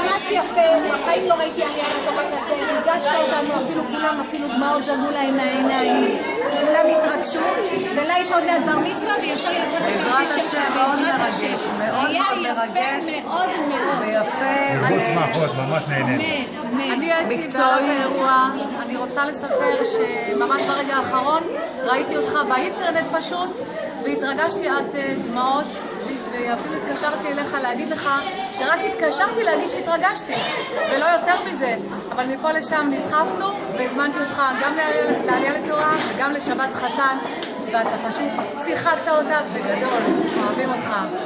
ממש יפה, בחיים לא ראיתי עלייה לתורה כזה, ריגשת אותנו, אפילו כולם, אפילו דמעות זלגו להם מהעיניים, כולם התרגשו, ולה יש עוד מעט בר מצווה, וישר ילכו את הכרטיס שלך, בעזרת השם. מאוד היה מאוד יפה. מאוד מאוד. ויפה, חוץ מהאחות, ממש אמן. אני הייתי האירוע, אני רוצה לספר שממש ברגע האחרון ראיתי אותך באינטרנט פשוט והתרגשתי עד אה, דמעות ואפילו התקשרתי אליך להגיד לך שרק התקשרתי להגיד שהתרגשתי ולא יותר מזה אבל מפה לשם נסחפנו והזמנתי אותך גם לעלייה- לתורה וגם לשבת חתן ואתה פשוט שיחקת אותה בגדול, אוהבים אותך